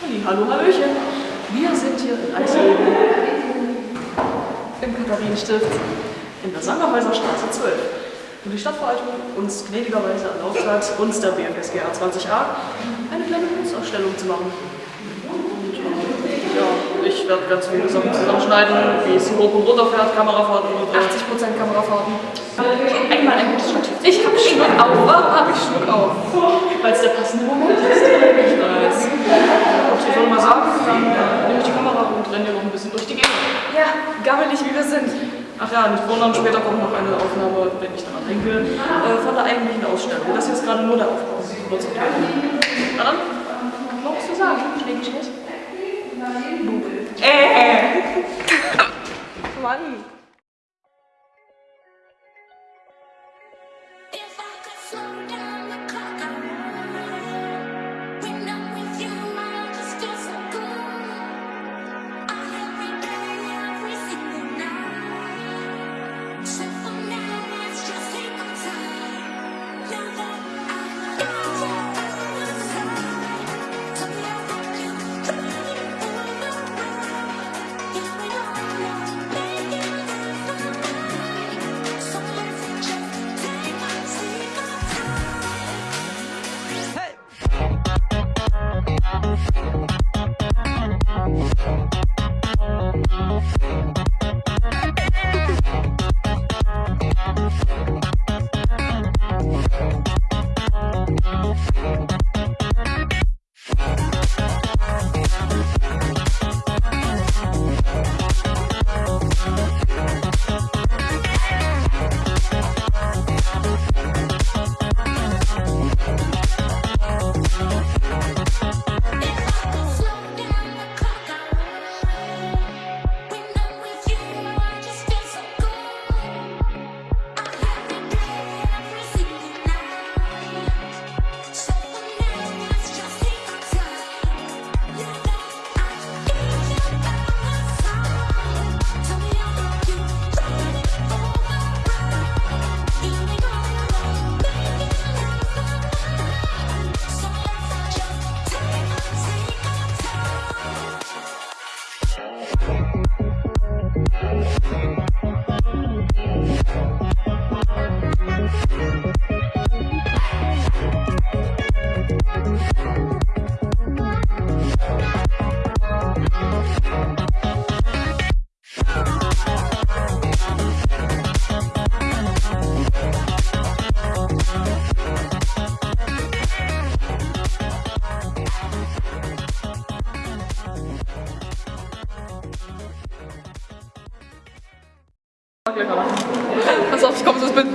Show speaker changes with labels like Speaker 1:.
Speaker 1: Hallo, hallöchen. Wir sind hier in Eisleben im Katharinenstift in der Sangerhäuser Straße 12. Und die Stadtverwaltung uns gnädigerweise erlaubt hat, uns der BFSGA 20a eine kleine Kunstausstellung zu machen. Und ja, ich werde ganz viele Sachen zusammenschneiden, wie es hoch und runter fährt, Kamerafahrten und 80% Kamerafahrten. Einmal ein gutes Stativ. Ich habe Schluck auf. Warum habe ich Schluck auf? Weil es der passende Moment ist. Ich ich soll mal sagen, dann nehme ich die Kamera und renne hier noch ein bisschen durch die Gegend.
Speaker 2: Ja, gammelig wie wir sind.
Speaker 1: Ach ja, nicht wundern, später kommt noch eine Aufnahme, wenn ich daran denke, äh, von der eigentlichen Ausstellung. Das hier ist gerade nur der Aufbau. Na dann, noch zu sagen? Schläge ich nicht?
Speaker 2: Äh. Mann. Pass auf, ich komme, das bin.